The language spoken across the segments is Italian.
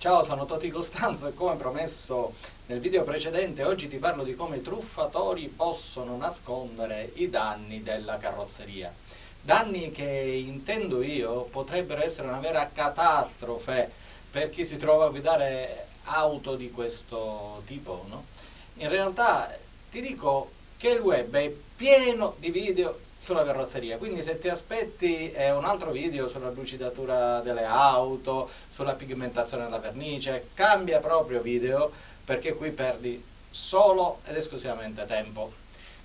Ciao, sono Toti Costanzo e come promesso nel video precedente oggi ti parlo di come i truffatori possono nascondere i danni della carrozzeria. Danni che intendo io potrebbero essere una vera catastrofe per chi si trova a guidare auto di questo tipo. No? In realtà ti dico che il web è pieno di video sulla carrozzeria, quindi se ti aspetti eh, un altro video sulla lucidatura delle auto, sulla pigmentazione della vernice, cambia proprio video perché qui perdi solo ed esclusivamente tempo.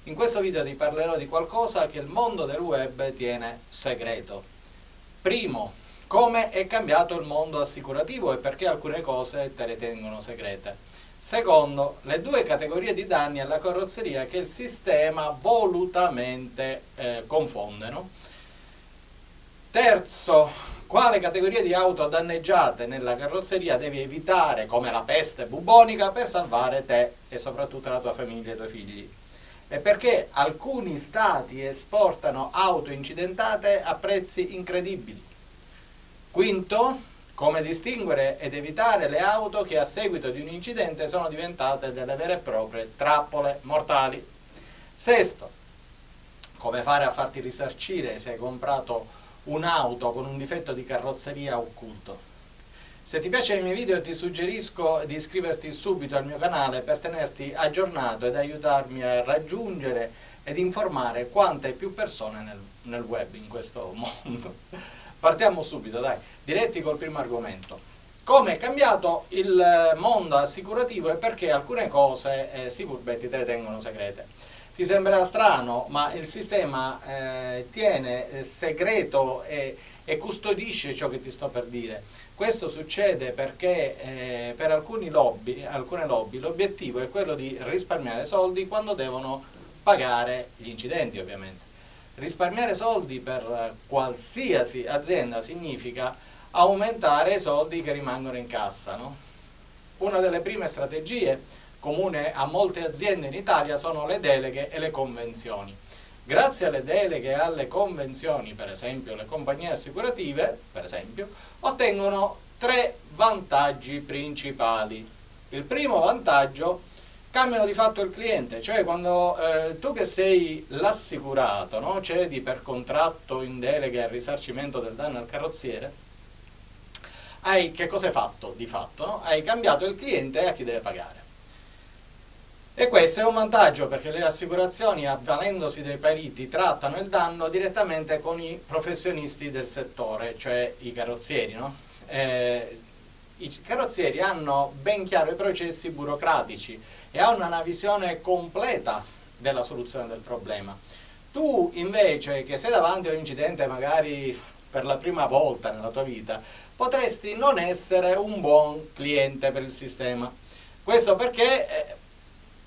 In questo video ti parlerò di qualcosa che il mondo del web tiene segreto. Primo, come è cambiato il mondo assicurativo e perché alcune cose te le tengono segrete. Secondo, le due categorie di danni alla carrozzeria che il sistema volutamente eh, confonde. No? Terzo, quale categoria di auto danneggiate nella carrozzeria devi evitare come la peste bubonica per salvare te e soprattutto la tua famiglia e i tuoi figli. E perché alcuni stati esportano auto incidentate a prezzi incredibili. Quinto, come distinguere ed evitare le auto che a seguito di un incidente sono diventate delle vere e proprie trappole mortali. Sesto, come fare a farti risarcire se hai comprato un'auto con un difetto di carrozzeria occulto. Se ti piace il mio video ti suggerisco di iscriverti subito al mio canale per tenerti aggiornato ed aiutarmi a raggiungere ed informare quante più persone nel, nel web in questo mondo. Partiamo subito, dai, diretti col primo argomento. Come è cambiato il mondo assicurativo e perché alcune cose, eh, sti furbetti, te le tengono segrete. Ti sembrerà strano, ma il sistema eh, tiene eh, segreto e, e, custodisce ciò che ti sto per dire. Questo succede perché eh, per lobby, alcune lobby l'obiettivo è quello di risparmiare soldi quando devono pagare gli incidenti, ovviamente. Risparmiare soldi per qualsiasi azienda significa aumentare i soldi che rimangono in cassa. No? Una delle prime strategie comune a molte aziende in Italia sono le deleghe e le convenzioni. Grazie alle deleghe e alle convenzioni, per esempio le compagnie assicurative, esempio, ottengono tre vantaggi principali. Il primo vantaggio è cambiano di fatto il cliente, cioè quando eh, tu che sei l'assicurato, no? cedi per contratto in delega il risarcimento del danno al carrozziere, hai, che cosa hai fatto di fatto? No? Hai cambiato il cliente a chi deve pagare. E questo è un vantaggio perché le assicurazioni, avvalendosi dei periti, trattano il danno direttamente con i professionisti del settore, cioè i carrozzieri. No? Eh, i carrozzieri hanno ben chiaro i processi burocratici e hanno una visione completa della soluzione del problema. Tu invece che sei davanti a un incidente magari per la prima volta nella tua vita, potresti non essere un buon cliente per il sistema. Questo perché, eh,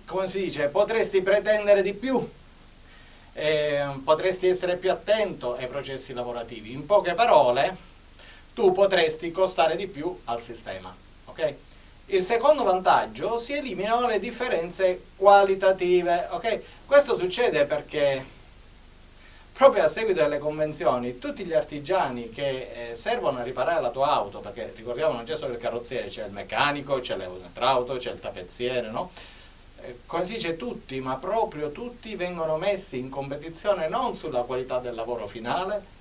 come si dice, potresti pretendere di più, eh, potresti essere più attento ai processi lavorativi. In poche parole, tu potresti costare di più al sistema. Okay? Il secondo vantaggio, si eliminano le differenze qualitative. Okay? Questo succede perché proprio a seguito delle convenzioni tutti gli artigiani che eh, servono a riparare la tua auto, perché ricordiamo non c'è solo il carrozziere, c'è il meccanico, c'è l'elettrauto, c'è il tappezziere, no? Eh, come si dice tutti, ma proprio tutti vengono messi in competizione non sulla qualità del lavoro finale,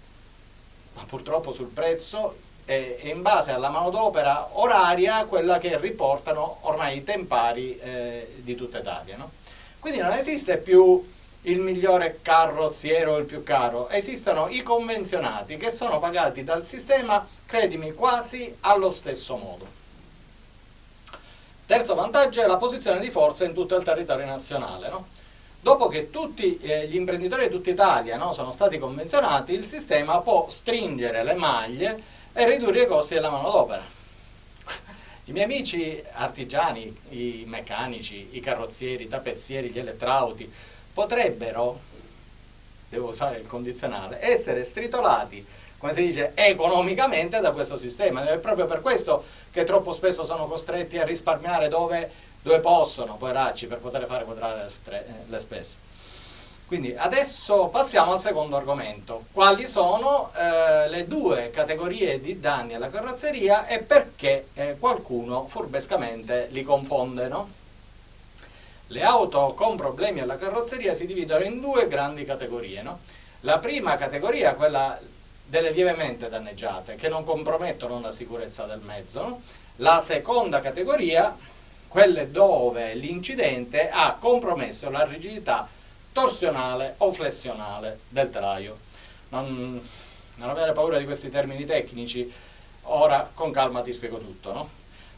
ma purtroppo sul prezzo e in base alla manodopera oraria quella che riportano ormai i tempari eh, di tutta Italia. No? Quindi non esiste più il migliore carrozziero o il più caro, esistono i convenzionati che sono pagati dal sistema, credimi, quasi allo stesso modo. Terzo vantaggio è la posizione di forza in tutto il territorio nazionale. No? Dopo che tutti eh, gli imprenditori di tutta Italia no, sono stati convenzionati, il sistema può stringere le maglie e ridurre i costi della manodopera. I miei amici artigiani, i meccanici, i carrozzieri, i tappezzieri, gli elettrauti, potrebbero, devo usare il condizionale, essere stritolati, come si dice, economicamente da questo sistema. È proprio per questo che troppo spesso sono costretti a risparmiare dove, dove possono, poveracci, per poter fare quadrare le spese. Quindi adesso passiamo al secondo argomento. Quali sono eh, le due categorie di danni alla carrozzeria e perché eh, qualcuno furbescamente li confonde, no? Le auto con problemi alla carrozzeria si dividono in due grandi categorie, no? La prima categoria è quella delle lievemente danneggiate, che non compromettono la sicurezza del mezzo. No? La seconda categoria, quelle dove l'incidente ha compromesso la rigidità torsionale o flessionale del telaio. Non, non avere paura di questi termini tecnici, ora con calma ti spiego tutto. No?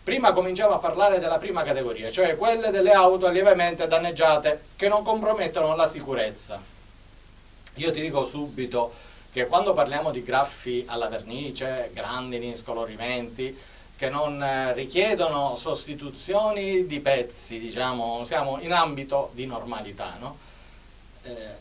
Prima cominciamo a parlare della prima categoria, cioè quelle delle auto lievemente danneggiate che non compromettono la sicurezza. Io ti dico subito che quando parliamo di graffi alla vernice, grandini, scolorimenti, che non eh, richiedono sostituzioni di pezzi, diciamo, siamo in ambito di normalità, no? Eh,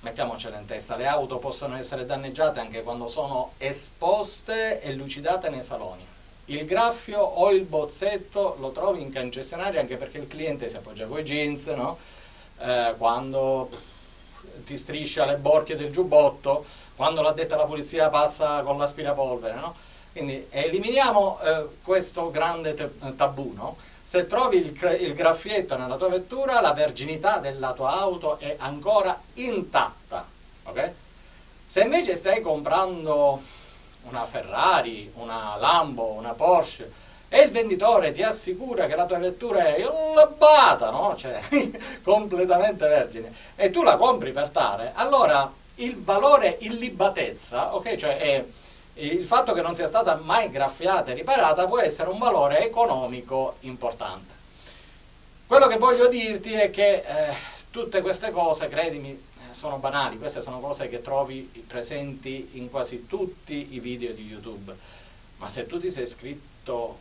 mettiamocela in testa, le auto possono essere danneggiate anche quando sono esposte e lucidate nei saloni. Il graffio o il bozzetto lo trovi in concessionaria anche perché il cliente si appoggia con i jeans, no? eh, quando ti striscia le borchie del giubbotto, quando l'addetta alla pulizia passa con l'aspirapolvere. No? Quindi eliminiamo eh, questo grande tabù. No? Se trovi il, il graffietto nella tua vettura, la verginità della tua auto è ancora intatta. Okay? Se invece stai comprando una Ferrari, una Lambo, una Porsche e il venditore ti assicura che la tua vettura è illabata, no? cioè completamente vergine, e tu la compri per tale, allora il valore illibatezza, ok, cioè è il fatto che non sia stata mai graffiata e riparata può essere un valore economico importante. Quello che voglio dirti è che eh, tutte queste cose, credimi, eh, sono banali, queste sono cose che trovi presenti in quasi tutti i video di YouTube, ma se tu ti sei iscritto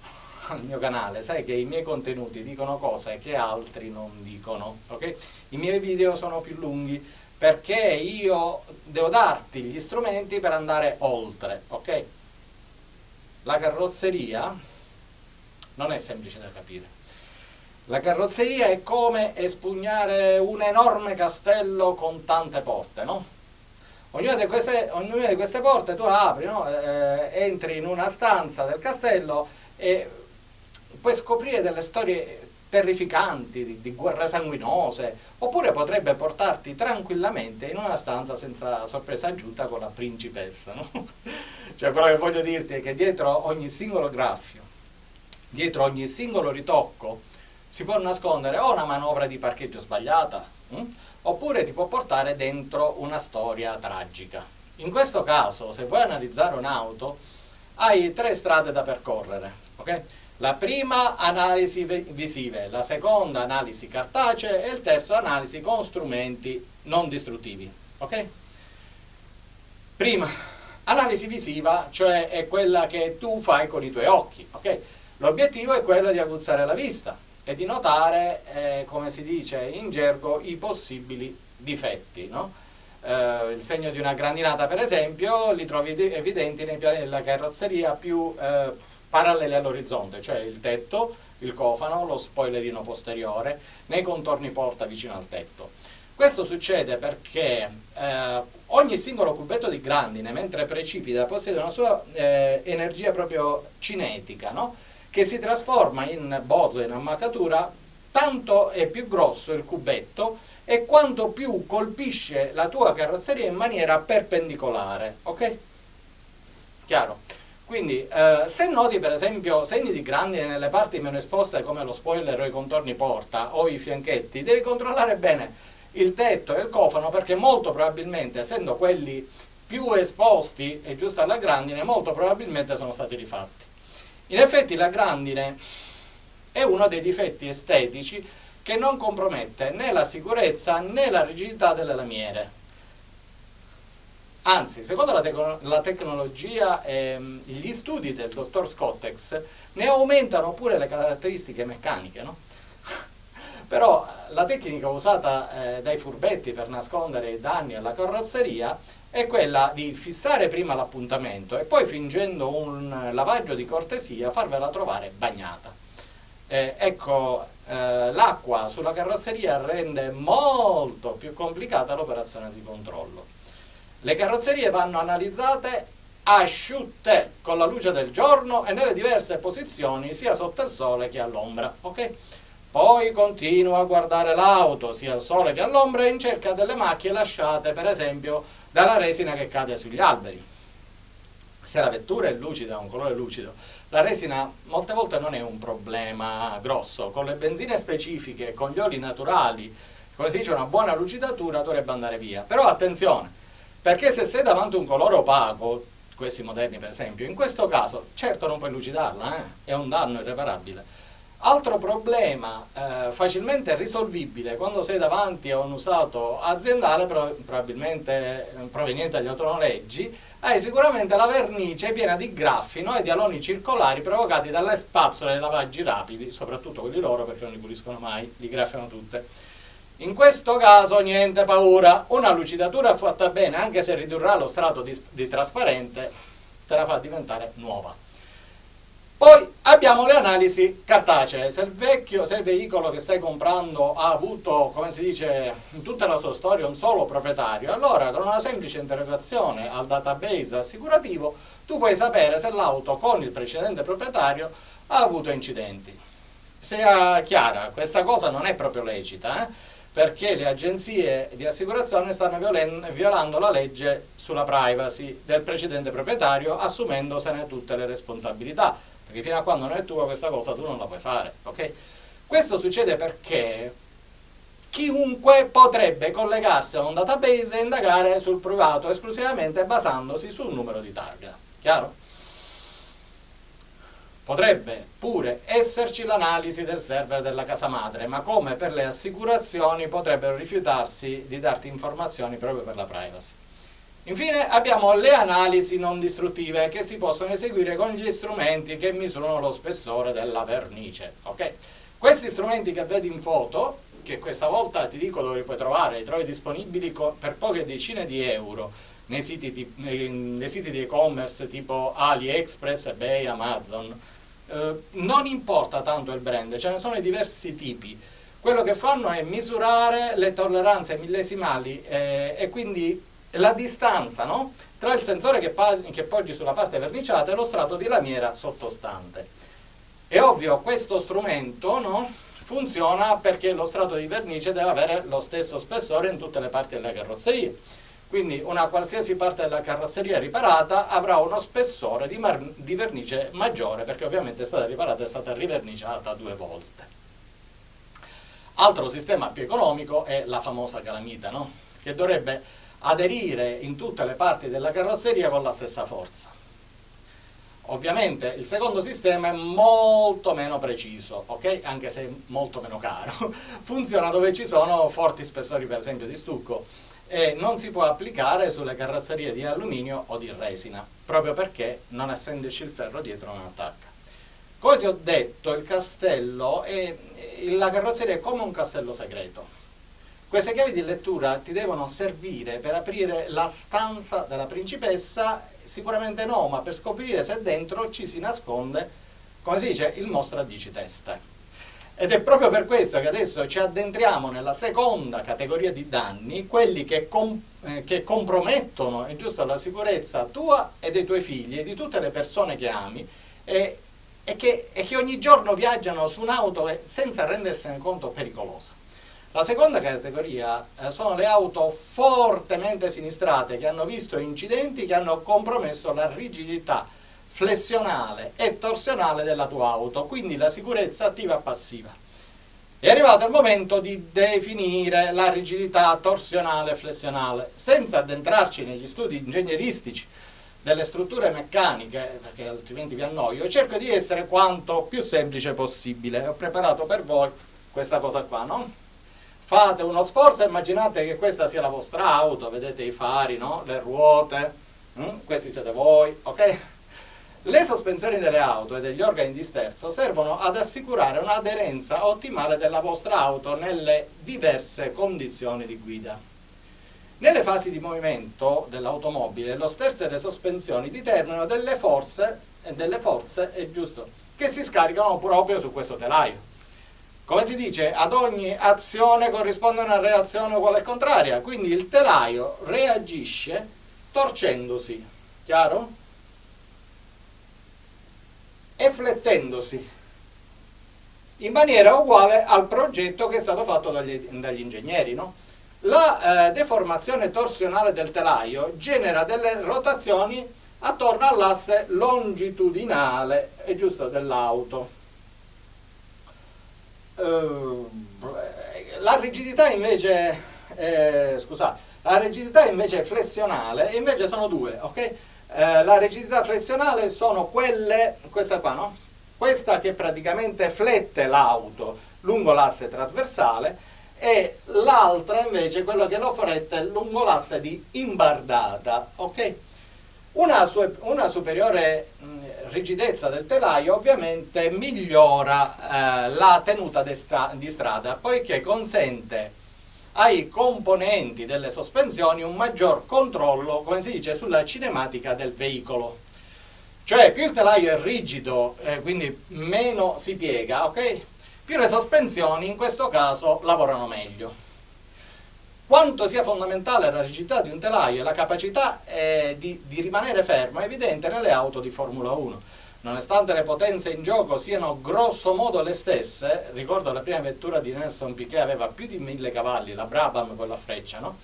al mio canale sai che i miei contenuti dicono cose che altri non dicono, ok? I miei video sono più lunghi, perché io devo darti gli strumenti per andare oltre, ok? La carrozzeria non è semplice da capire. La carrozzeria è come espugnare un enorme castello con tante porte, no? Ognuna di queste, ognuna di queste porte tu apri, no? eh, entri in una stanza del castello e puoi scoprire delle storie terrificanti, di, di, guerre sanguinose, oppure potrebbe portarti tranquillamente in una stanza senza sorpresa aggiunta con la principessa. No? cioè quello che voglio dirti è che dietro ogni singolo graffio, dietro ogni singolo ritocco, si può nascondere o una manovra di parcheggio sbagliata, hm? oppure ti può portare dentro una storia tragica. In questo caso, se vuoi analizzare un'auto, hai tre strade da percorrere, ok? La prima analisi visive, la seconda analisi cartacea e il terzo analisi con strumenti non distruttivi. Ok? Prima, analisi visiva, cioè è quella che tu fai con i tuoi occhi. Ok? L'obiettivo è quello di aguzzare la vista e di notare, eh, come si dice in gergo, i possibili difetti. No? Eh, il segno di una grandinata, per esempio, li trovi evidenti nei piani della carrozzeria più... Eh, parallele all'orizzonte, cioè il tetto, il cofano, lo spoilerino posteriore, nei contorni porta vicino al tetto. Questo succede perché eh, ogni singolo cubetto di grandine, mentre precipita, possiede una sua eh, energia proprio cinetica, no? che si trasforma in bozzo, in ammaccatura, tanto è più grosso il cubetto e quanto più colpisce la tua carrozzeria in maniera perpendicolare. Ok? Chiaro? Quindi eh, se noti per esempio segni di grandine nelle parti meno esposte come lo spoiler o i contorni porta o i fianchetti, devi controllare bene il tetto e il cofano perché molto probabilmente essendo quelli più esposti e giusto alla grandine molto probabilmente sono stati rifatti. In effetti la grandine è uno dei difetti estetici che non compromette né la sicurezza né la rigidità delle lamiere Anzi, secondo la, tec la tecnologia e ehm, gli studi del dottor Scottex ne aumentano pure le caratteristiche meccaniche, no? Però la tecnica usata eh, dai furbetti per nascondere i danni alla carrozzeria è quella di fissare prima l'appuntamento e poi fingendo un lavaggio di cortesia farvela trovare bagnata. Eh, ecco, eh, l'acqua sulla carrozzeria rende molto più complicata l'operazione di controllo. Le carrozzerie vanno analizzate asciutte con la luce del giorno e nelle diverse posizioni sia sotto il sole che all'ombra. Okay? Poi continua a guardare l'auto sia al sole che all'ombra in cerca delle macchie lasciate per esempio dalla resina che cade sugli alberi se la vettura è lucida, ha un colore lucido, la resina molte volte non è un problema grosso, con le benzine specifiche, con gli oli naturali, come si dice una buona lucidatura dovrebbe andare via, però attenzione, perché se sei davanti a un colore opaco, questi moderni per esempio, in questo caso certo non puoi lucidarla, eh? è un danno irreparabile, Altro problema eh, facilmente risolvibile quando sei davanti a un usato aziendale, però, probabilmente eh, proveniente dagli autonoleggi, hai sicuramente la vernice piena di graffino e di aloni circolari provocati dalle spazzole dei lavaggi rapidi, soprattutto quelli loro perché non li puliscono mai, li graffiano tutte. In questo caso niente paura, una lucidatura fatta bene, anche se ridurrà lo strato di, di trasparente, te la fa diventare nuova. Poi abbiamo le analisi cartacee, se il vecchio, se il veicolo che stai comprando ha avuto, come si dice, in tutta la sua storia un solo proprietario, allora con una semplice interrogazione al database assicurativo tu puoi sapere se l'auto con il precedente proprietario ha avuto incidenti. Sia chiara, questa cosa non è proprio lecita, eh? Perché le agenzie di assicurazione stanno violando la legge sulla privacy del precedente proprietario assumendosene tutte le responsabilità perché fino a quando non è tua questa cosa tu non la puoi fare, ok? Questo succede perché chiunque potrebbe collegarsi a un database e indagare sul privato esclusivamente basandosi sul numero di targa, chiaro? Potrebbe pure esserci l'analisi del server della casa madre, ma come per le assicurazioni potrebbero rifiutarsi di darti informazioni proprio per la privacy. Infine abbiamo le analisi non distruttive che si possono eseguire con gli strumenti che misurano lo spessore della vernice. Okay? Questi strumenti che vedi in foto, che questa volta ti dico dove li puoi trovare, li trovi disponibili per poche decine di euro nei siti, nei siti di e-commerce tipo AliExpress, eBay, Amazon. Eh, non importa tanto il brand, ce ne sono diversi tipi. Quello che fanno è misurare le tolleranze millesimali eh, e quindi la distanza no? tra il sensore che, che poggi sulla parte verniciata e lo strato di lamiera sottostante. È ovvio, questo strumento no? funziona perché lo strato di vernice deve avere lo stesso spessore in tutte le parti della carrozzeria. Quindi una qualsiasi parte della carrozzeria riparata avrà uno spessore di, di vernice maggiore perché ovviamente è stata riparata e è stata riverniciata due volte. Altro sistema più economico è la famosa calamita, no? che dovrebbe aderire in tutte le parti della carrozzeria con la stessa forza. Ovviamente il secondo sistema è molto meno preciso, ok? Anche se molto meno caro. Funziona dove ci sono forti spessori per esempio di stucco e non si può applicare sulle carrozzerie di alluminio o di resina, proprio perché non essendoci il ferro dietro non attacca. Come ti ho detto, il castello, è, la carrozzeria è come un castello segreto queste chiavi di lettura ti devono servire per aprire la stanza della principessa? Sicuramente no, ma per scoprire se dentro ci si nasconde, come si dice, il mostro a dici teste. Ed è proprio per questo che adesso ci addentriamo nella seconda categoria di danni, quelli che, com eh, che compromettono, giusto, la sicurezza tua e dei tuoi figli e di tutte le persone che ami e, e, che, e che ogni giorno viaggiano su un'auto senza rendersene conto pericolosa. La seconda categoria eh, sono le auto fortemente sinistrate che hanno visto incidenti che hanno compromesso la rigidità flessionale e torsionale della tua auto, quindi la sicurezza attiva e passiva. È arrivato il momento di definire la rigidità torsionale e flessionale, senza addentrarci negli studi ingegneristici delle strutture meccaniche, perché altrimenti vi annoio, cerco di essere quanto più semplice possibile. Ho preparato per voi questa cosa qua, no? fate uno sforzo e immaginate che questa sia la vostra auto, vedete i fari, no? le ruote, hm? questi siete voi, ok? Le sospensioni delle auto e degli organi di sterzo servono ad assicurare un'aderenza ottimale della vostra auto nelle diverse condizioni di guida. Nelle fasi di movimento dell'automobile lo sterzo e le sospensioni determinano delle forze, delle forze giusto, che si scaricano proprio su questo telaio. Come si dice, ad ogni azione corrisponde una reazione uguale e contraria, quindi il telaio reagisce torcendosi, chiaro? E flettendosi in maniera uguale al progetto che è stato fatto dagli, dagli ingegneri, no? La eh, deformazione torsionale del telaio genera delle rotazioni attorno all'asse longitudinale, dell'auto. Uh, la rigidità invece, eh, scusate, la rigidità invece flessionale, invece sono due, ok? Eh, la rigidità flessionale sono quelle, questa qua, no? Questa che praticamente flette l'auto lungo l'asse trasversale e l'altra invece quella che lo fretta lungo l'asse di imbardata, ok? Una, una superiore mh, rigidezza del telaio ovviamente migliora eh, la tenuta di strada poiché consente ai componenti delle sospensioni un maggior controllo, come si dice, sulla cinematica del veicolo. Cioè più il telaio è rigido, eh, quindi meno si piega, ok? più le sospensioni in questo caso lavorano meglio. Quanto sia fondamentale la rigidità di un telaio e la capacità eh, di, di, rimanere fermo è evidente nelle auto di Formula 1. Nonostante le potenze in gioco siano grosso modo le stesse, ricordo la prima vettura di Nelson Piquet aveva più di 1000 cavalli, la Brabham con la freccia, no?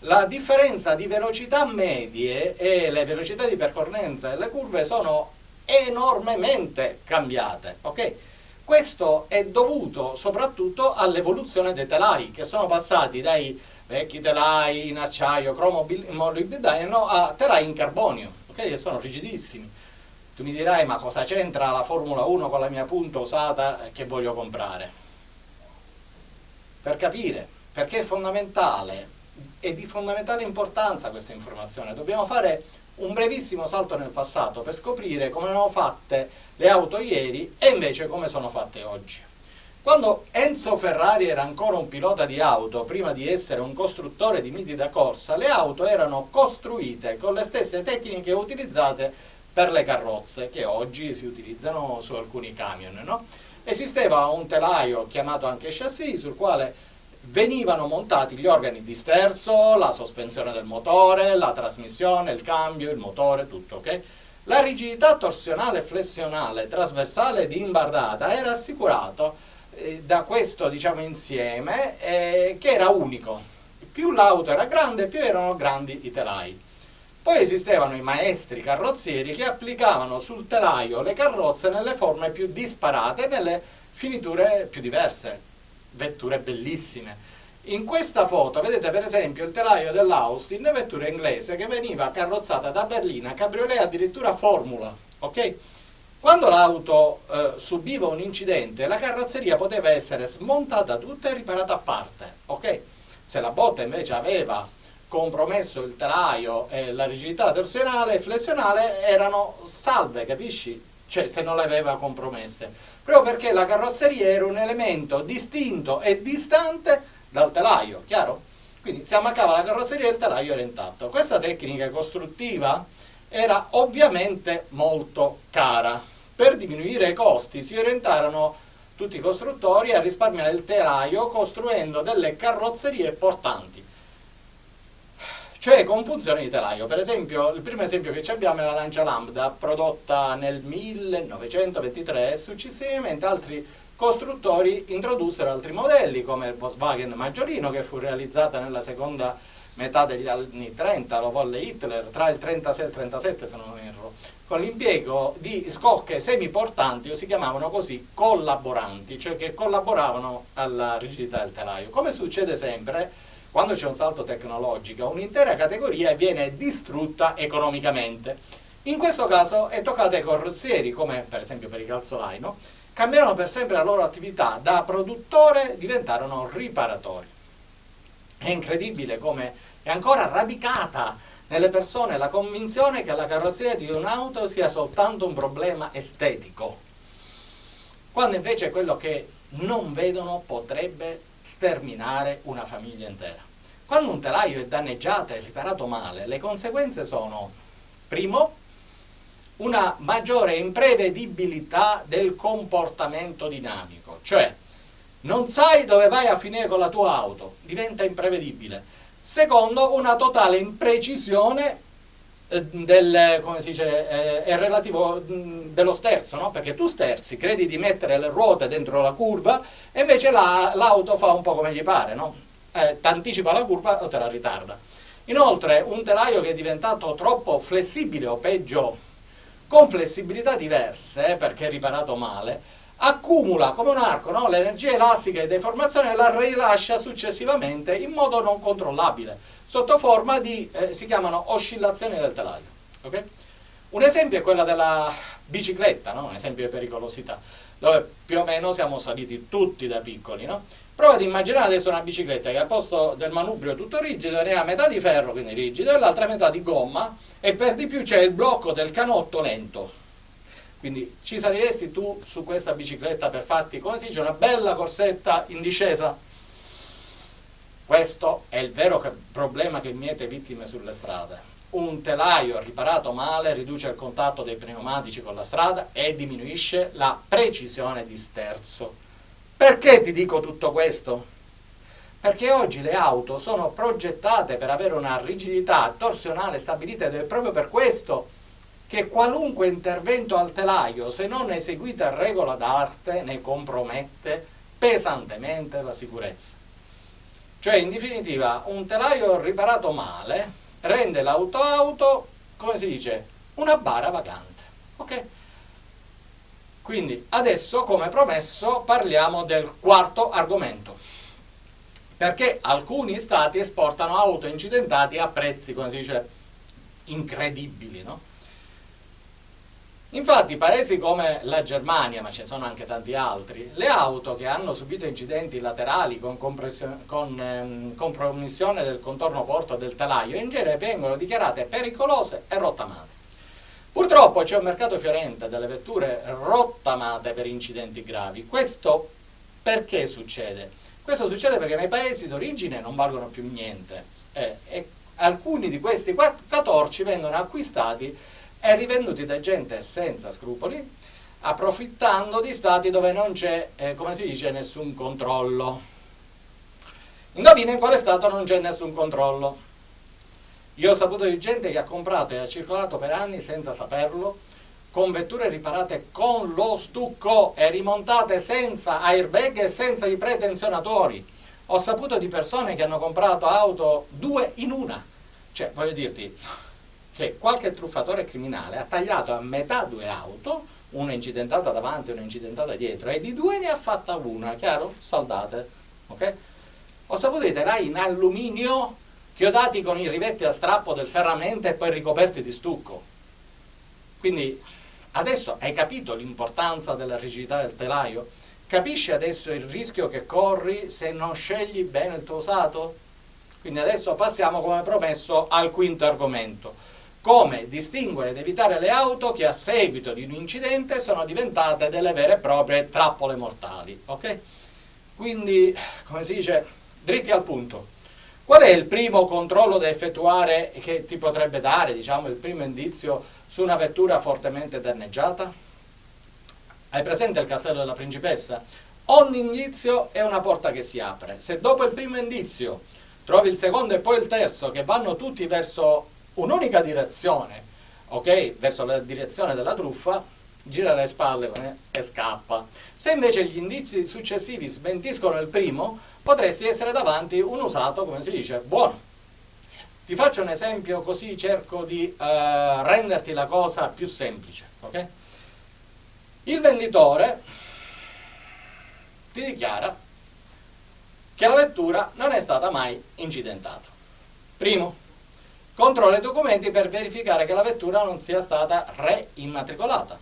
La differenza di velocità medie e le velocità di percorrenza delle curve sono enormemente cambiate, ok? Questo è dovuto soprattutto all'evoluzione dei telai, che sono passati dai vecchi telai in acciaio molibdeno a telai in carbonio, ok? Che sono rigidissimi. Tu mi dirai, ma cosa c'entra la Formula 1 con la mia punta usata che voglio comprare? Per capire, perché è fondamentale, è di fondamentale importanza questa informazione. Dobbiamo fare un brevissimo salto nel passato per scoprire come erano fatte le auto ieri e invece come sono fatte oggi. Quando Enzo Ferrari era ancora un pilota di auto, prima di essere un costruttore di miti da corsa, le auto erano costruite con le stesse tecniche utilizzate per le carrozze, che oggi si utilizzano su alcuni camion. No? Esisteva un telaio chiamato anche chassis, sul quale venivano montati gli organi di sterzo, la sospensione del motore, la trasmissione, il cambio, il motore, tutto, ok? La rigidità torsionale, flessionale, trasversale di imbardata era assicurato eh, da questo diciamo, insieme eh, che era unico. Più l'auto era grande, più erano grandi i telai. Poi esistevano i maestri carrozzieri che applicavano sul telaio le carrozze nelle forme più disparate e nelle finiture più diverse vetture bellissime. In questa foto vedete per esempio il telaio dell'Austin, vettura inglese che veniva carrozzata da Berlina, cabriolet addirittura Formula, ok? Quando l'auto eh, subiva un incidente, la carrozzeria poteva essere smontata tutta e riparata a parte, ok? Se la botta invece aveva compromesso il telaio e la rigidità torsionale e flessionale erano salve, capisci? Cioè se non le aveva compromesse proprio perché la carrozzeria era un elemento distinto e distante dal telaio, chiaro? Quindi si ammaccava la carrozzeria e il telaio era intatto. Questa tecnica costruttiva era ovviamente molto cara. Per diminuire i costi si orientarono tutti i costruttori a risparmiare il telaio costruendo delle carrozzerie portanti cioè con funzione di telaio. Per esempio, il primo esempio che abbiamo è la Lancia Lambda, prodotta nel 1923 e successivamente altri costruttori introdussero altri modelli come il Volkswagen Maggiorino che fu realizzata nella seconda metà degli anni 30, lo volle Hitler, tra il 36 e il 37 se non erro, con l'impiego di scocche semiportanti o si chiamavano così collaboranti, cioè che collaboravano alla rigidità del telaio. Come succede sempre, quando c'è un salto tecnologico, un'intera categoria viene distrutta economicamente. In questo caso è toccato ai carrozzieri, come per esempio per i calzolai, no? cambierono per sempre la loro attività, da produttore diventarono riparatori. È incredibile come è ancora radicata nelle persone la convinzione che la carrozzeria di un'auto sia soltanto un problema estetico, quando invece quello che non vedono potrebbe sterminare una famiglia intera. Quando un telaio è danneggiato e riparato male, le conseguenze sono, primo, una maggiore imprevedibilità del comportamento dinamico, cioè non sai dove vai a finire con la tua auto, diventa imprevedibile. Secondo, una totale imprecisione del, come si dice, eh, è relativo dello sterzo, no? perché tu sterzi, credi di mettere le ruote dentro la curva e invece l'auto la, fa un po' come gli pare, no? eh, ti anticipa la curva o te la ritarda. Inoltre un telaio che è diventato troppo flessibile o peggio con flessibilità diverse, perché è riparato male, accumula come un arco no? l'energia elastica e deformazione e la rilascia successivamente in modo non controllabile, sotto forma di, eh, si chiamano oscillazioni del telaio. Okay? Un esempio è quella della bicicletta, no? un esempio di pericolosità, dove più o meno siamo saliti tutti da piccoli. No? Prova ad immaginare adesso una bicicletta che al posto del manubrio tutto rigido ne ha metà di ferro, quindi rigido, e l'altra metà di gomma, e per di più c'è il blocco del canotto lento. Quindi ci saliresti tu su questa bicicletta per farti, come si dice, una bella corsetta in discesa? Questo è il vero problema che miete vittime sulle strade. Un telaio riparato male riduce il contatto dei pneumatici con la strada e diminuisce la precisione di sterzo perché ti dico tutto questo? Perché oggi le auto sono progettate per avere una rigidità torsionale stabilita ed è proprio per questo che qualunque intervento al telaio, se non eseguito a regola d'arte, ne compromette pesantemente la sicurezza. Cioè, in definitiva, un telaio riparato male rende l'auto-auto, come si dice, una bara vagante. Ok? Quindi adesso, come promesso, parliamo del quarto argomento. Perché alcuni stati esportano auto incidentati a prezzi, come si dice, incredibili, no? Infatti paesi come la Germania, ma ce ne sono anche tanti altri, le auto che hanno subito incidenti laterali con, con ehm, compromissione del contorno porto del telaio in genere vengono dichiarate pericolose e rottamate. Purtroppo c'è un mercato fiorente delle vetture rottamate per incidenti gravi. Questo perché succede? Questo succede perché nei paesi d'origine non valgono più niente eh, e alcuni di questi catorci vengono acquistati e rivenduti da gente senza scrupoli, approfittando di stati dove non c'è, eh, come si dice, nessun controllo. Indovina in quale stato non c'è nessun controllo? Io ho saputo di gente che ha comprato e ha circolato per anni senza saperlo, con vetture riparate con lo stucco e rimontate senza airbag e senza i pretenzionatori. Ho saputo di persone che hanno comprato auto due in una. Cioè, voglio dirti che qualche truffatore criminale ha tagliato a metà due auto, una incidentata davanti e una incidentata dietro, e di due ne ha fatta una, chiaro? Saldate. Ok? Ho saputo di telai in alluminio chiodati con i rivetti a strappo del ferramenta e poi ricoperti di stucco. Quindi adesso hai capito l'importanza della rigidità del telaio? Capisci adesso il rischio che corri se non scegli bene il tuo usato? Quindi adesso passiamo come promesso al quinto argomento. Come distinguere ed evitare le auto che a seguito di un incidente sono diventate delle vere e proprie trappole mortali. Ok? Quindi, come si dice, dritti al punto. Qual è il primo controllo da effettuare che ti potrebbe dare, diciamo, il primo indizio su una vettura fortemente danneggiata? Hai presente il castello della principessa? Ogni indizio è una porta che si apre. Se dopo il primo indizio trovi il secondo e poi il terzo che vanno tutti verso un'unica direzione, ok? Verso la direzione della truffa, gira le spalle e scappa. Se invece gli indizi successivi smentiscono il primo, potresti essere davanti un usato, come si dice, buono. Ti faccio un esempio così cerco di uh, renderti la cosa più semplice. Okay? Il venditore ti dichiara che la vettura non è stata mai incidentata. Primo, controlla i documenti per verificare che la vettura non sia stata reimmatricolata.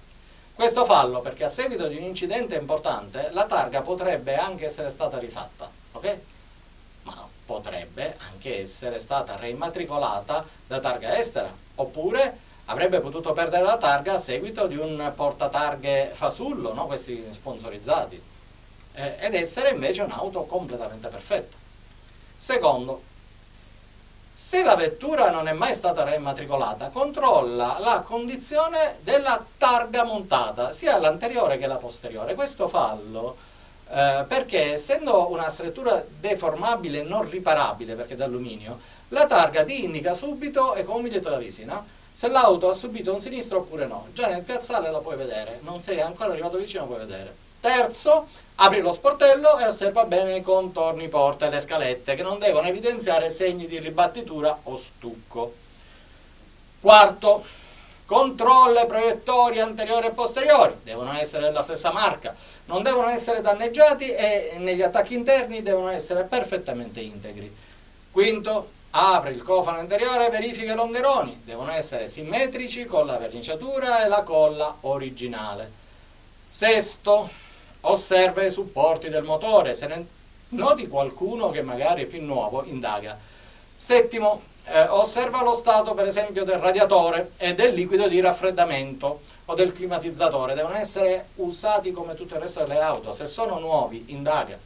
Questo fallo perché a seguito di un incidente importante la targa potrebbe anche essere stata rifatta, ok? Ma potrebbe anche essere stata reimmatricolata da targa estera, oppure avrebbe potuto perdere la targa a seguito di un portatarghe fasullo, no? questi sponsorizzati, eh, ed essere invece un'auto completamente perfetta. Secondo, Se la vettura non è mai stata reimmatricolata, controlla la condizione della targa montata, sia l'anteriore che la posteriore. Questo fallo eh, perché essendo una struttura deformabile e non riparabile, perché d'alluminio, la targa ti indica subito, è come un biglietto da visita, se l'auto ha subito un sinistro oppure no. Già nel piazzale la puoi vedere, non sei ancora arrivato vicino, puoi vedere. Terzo, apri lo sportello e osserva bene i contorni porta e le scalette che non devono evidenziare segni di ribattitura o stucco. Quarto, controlla i proiettori anteriori e posteriori, devono essere della stessa marca, non devono essere danneggiati e negli attacchi interni devono essere perfettamente integri. Quinto, apri il cofano interiore e verifica i longeroni, devono essere simmetrici con la verniciatura e la colla originale. Sesto, osserva i supporti del motore, se ne noti qualcuno che magari è più nuovo, indaga. Settimo, eh, osserva lo stato per esempio del radiatore e del liquido di raffreddamento o del climatizzatore, devono essere usati come tutto il resto delle auto, se sono nuovi, indaga.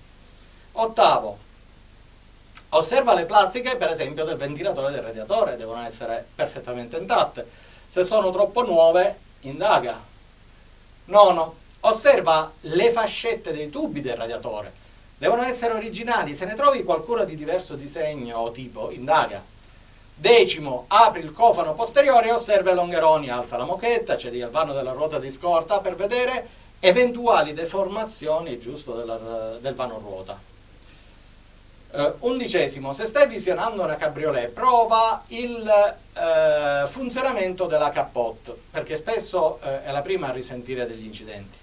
Ottavo, osserva le plastiche per esempio del ventilatore del radiatore, devono essere perfettamente intatte, se sono troppo nuove, indaga. Nono, Osserva le fascette dei tubi del radiatore. Devono essere originali, se ne trovi qualcuno di diverso disegno o tipo, indaga. Decimo, apri il cofano posteriore e osserva i longeroni, alza la mochetta, cedi il vano della ruota di scorta per vedere eventuali deformazioni giusto del vano ruota. Uh, undicesimo, se stai visionando una cabriolet, prova il uh, funzionamento della capote, perché spesso uh, è la prima a risentire degli incidenti.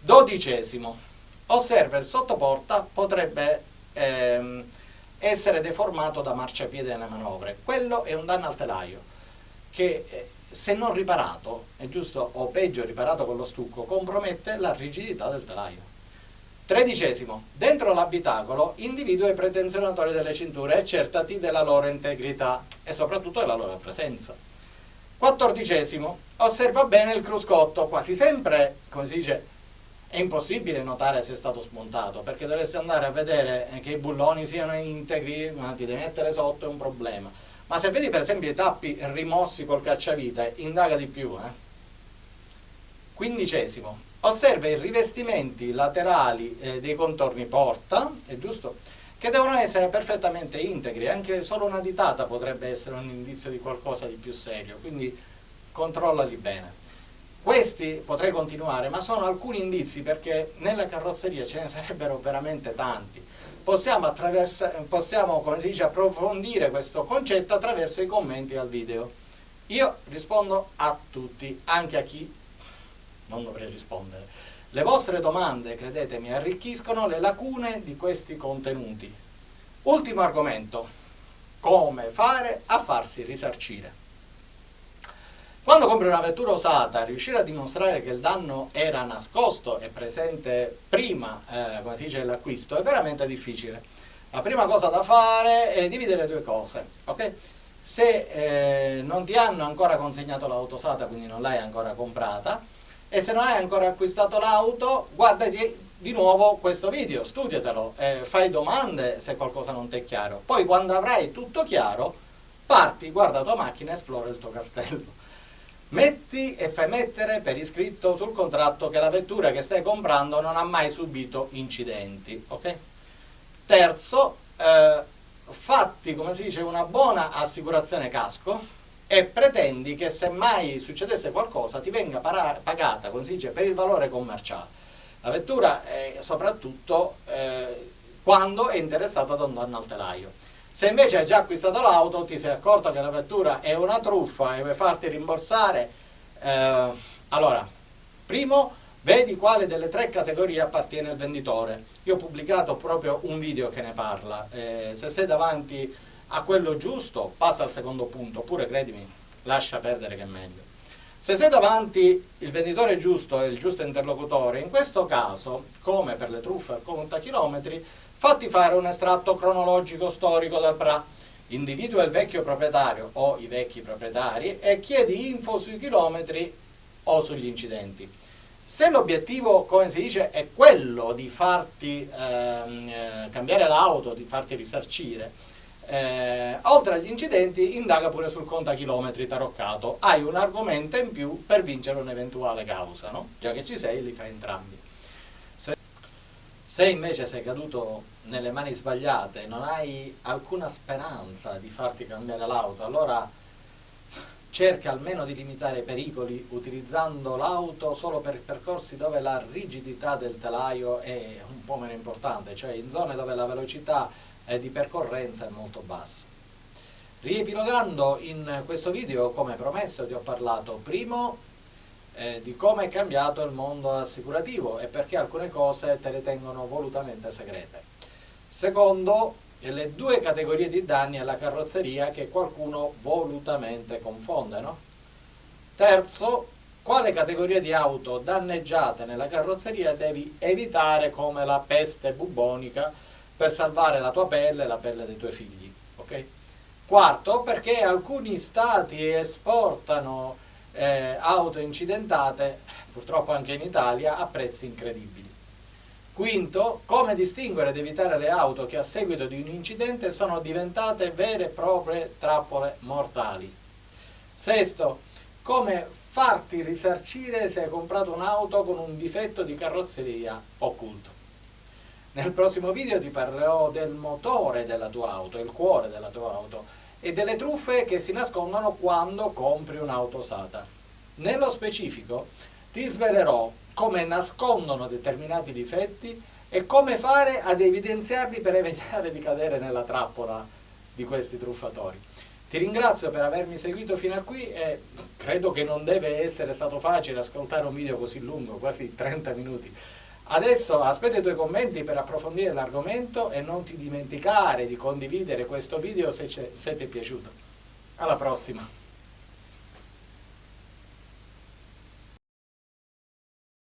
Dodicesimo, osserva il sottoporta potrebbe ehm, essere deformato da marciapiede nelle manovre. Quello è un danno al telaio che se non riparato, è giusto, o peggio riparato con lo stucco, compromette la rigidità del telaio. Tredicesimo, dentro l'abitacolo individua i pretenzionatori delle cinture e certati della loro integrità e soprattutto della loro presenza. Quattordicesimo, osserva bene il cruscotto, quasi sempre, come si dice, è impossibile notare se è stato smontato perché dovresti andare a vedere che i bulloni siano integri, ma ti devi mettere sotto è un problema. Ma se vedi per esempio i tappi rimossi col cacciavite, indaga di più. Eh? Quindicesimo, osserva i rivestimenti laterali eh, dei contorni porta, è giusto? Che devono essere perfettamente integri, anche solo una ditata potrebbe essere un indizio di qualcosa di più serio, quindi controllali bene. Questi potrei continuare, ma sono alcuni indizi perché nella carrozzeria ce ne sarebbero veramente tanti. Possiamo, possiamo come si dice, approfondire questo concetto attraverso i commenti al video. Io rispondo a tutti, anche a chi non dovrei rispondere. Le vostre domande, credetemi, arricchiscono le lacune di questi contenuti. Ultimo argomento, come fare a farsi risarcire. Quando compri una vettura usata, riuscire a dimostrare che il danno era nascosto e presente prima, eh, come si dice, dell'acquisto, è veramente difficile. La prima cosa da fare è dividere due cose, ok? Se eh, non ti hanno ancora consegnato l'auto usata, quindi non l'hai ancora comprata, e se non hai ancora acquistato l'auto, guardati di nuovo questo video, studiatelo, eh, fai domande se qualcosa non ti è chiaro. Poi quando avrai tutto chiaro, parti, guarda la tua macchina e esplora il tuo castello. Metti e fai mettere per iscritto sul contratto che la vettura che stai comprando non ha mai subito incidenti. Okay? Terzo, eh, fatti, come si dice, una buona assicurazione casco e pretendi che se mai succedesse qualcosa ti venga pagata, come si dice, per il valore commerciale. La vettura è soprattutto eh, quando è interessato ad un danno al telaio. Se invece hai già acquistato l'auto, ti sei accorto che la vettura è una truffa e vuoi farti rimborsare, eh, allora, primo, vedi quale delle tre categorie appartiene il venditore. Io ho pubblicato proprio un video che ne parla. Eh, se sei davanti a quello giusto, passa al secondo punto, oppure credimi, lascia perdere che è meglio. Se sei davanti il venditore giusto e il giusto interlocutore, in questo caso, come per le truffe al contachilometri, fatti fare un estratto cronologico storico dal PRA, individua il vecchio proprietario o i vecchi proprietari e chiedi info sui chilometri o sugli incidenti. Se l'obiettivo, come si dice, è quello di farti ehm, eh, cambiare l'auto, di farti risarcire, eh, oltre agli incidenti indaga pure sul contachilometri taroccato, hai un argomento in più per vincere un'eventuale causa, no? già che ci sei li fai entrambi. Se, se invece sei caduto nelle mani sbagliate e non hai alcuna speranza di farti cambiare l'auto, allora cerca almeno di limitare i pericoli utilizzando l'auto solo per percorsi dove la rigidità del telaio è un po' meno importante, cioè in zone dove la velocità di percorrenza è molto bassa. Riepilogando in questo video, come promesso, ti ho parlato primo eh, di come è cambiato il mondo assicurativo e perché alcune cose te le tengono volutamente segrete. Secondo, le due categorie di danni alla carrozzeria che qualcuno volutamente confonde. No? Terzo, quale categoria di auto danneggiate nella carrozzeria devi evitare come la peste bubonica per salvare la tua pelle e la pelle dei tuoi figli. Okay? Quarto, perché alcuni stati esportano eh, auto incidentate, purtroppo anche in Italia, a prezzi incredibili. Quinto, come distinguere ed evitare le auto che a seguito di un incidente sono diventate vere e proprie trappole mortali. Sesto, come farti risarcire se hai comprato un'auto con un difetto di carrozzeria occulto. Nel prossimo video ti parlerò del motore della tua auto, il cuore della tua auto e delle truffe che si nascondono quando compri un'auto usata. Nello specifico ti svelerò come nascondono determinati difetti e come fare ad evidenziarli per evitare di cadere nella trappola di questi truffatori. Ti ringrazio per avermi seguito fino a qui e credo che non deve essere stato facile ascoltare un video così lungo, quasi 30 minuti. Adesso aspetto i tuoi commenti per approfondire l'argomento e non ti dimenticare di condividere questo video se, se ti è piaciuto. Alla prossima!